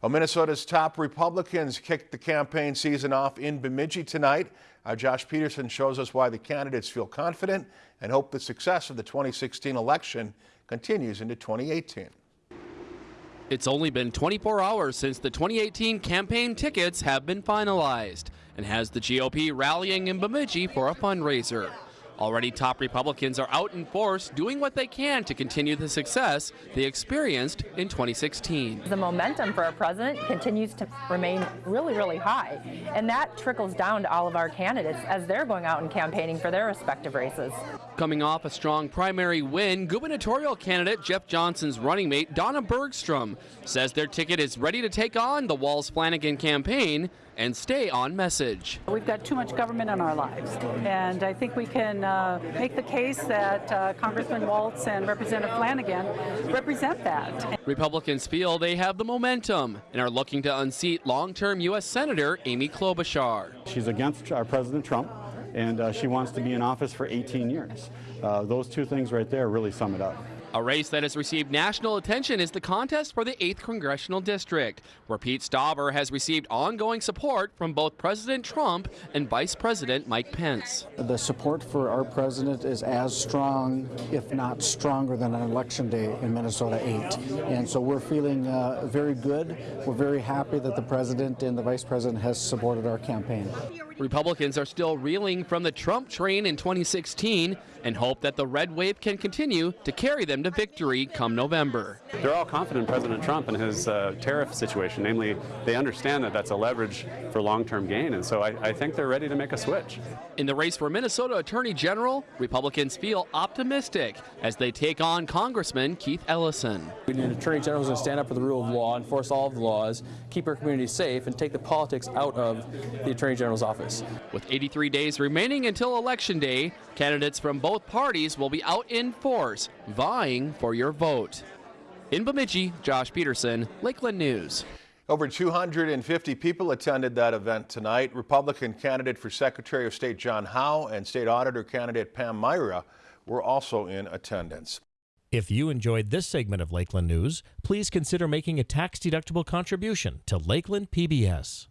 Well, Minnesota's top Republicans kicked the campaign season off in Bemidji tonight. Our Josh Peterson shows us why the candidates feel confident and hope the success of the 2016 election continues into 2018. It's only been 24 hours since the 2018 campaign tickets have been finalized and has the GOP rallying in Bemidji for a fundraiser. Already top Republicans are out in force doing what they can to continue the success they experienced in 2016. The momentum for our president continues to remain really, really high, and that trickles down to all of our candidates as they're going out and campaigning for their respective races. Coming off a strong primary win, gubernatorial candidate Jeff Johnson's running mate Donna Bergstrom says their ticket is ready to take on the Walz Flanagan campaign and stay on message. We've got too much government in our lives, and I think we can uh, make the case that uh, Congressman Walz and Representative Flanagan represent that. Republicans feel they have the momentum and are looking to unseat long-term U.S. Senator Amy Klobuchar. She's against our President Trump and uh, she wants to be in office for 18 years. Uh, those two things right there really sum it up. A race that has received national attention is the contest for the 8th Congressional District, where Pete Stauber has received ongoing support from both President Trump and Vice President Mike Pence. The support for our president is as strong, if not stronger, than an election day in Minnesota 8. And so we're feeling uh, very good. We're very happy that the president and the vice president has supported our campaign. Republicans are still reeling from the Trump train in 2016 and hope that the red wave can continue to carry them to victory come November. They're all confident in President Trump and his uh, tariff situation. Namely, they understand that that's a leverage for long-term gain, and so I, I think they're ready to make a switch. In the race for Minnesota Attorney General, Republicans feel optimistic as they take on Congressman Keith Ellison. We need an Attorney General who's going to stand up for the rule of law, enforce all of the laws, keep our community safe, and take the politics out of the Attorney General's office. With 83 days remaining until Election Day, candidates from both parties will be out in force, vying for your vote. In Bemidji, Josh Peterson, Lakeland News. Over 250 people attended that event tonight. Republican candidate for Secretary of State John Howe and State Auditor candidate Pam Myhra were also in attendance. If you enjoyed this segment of Lakeland News, please consider making a tax-deductible contribution to Lakeland PBS.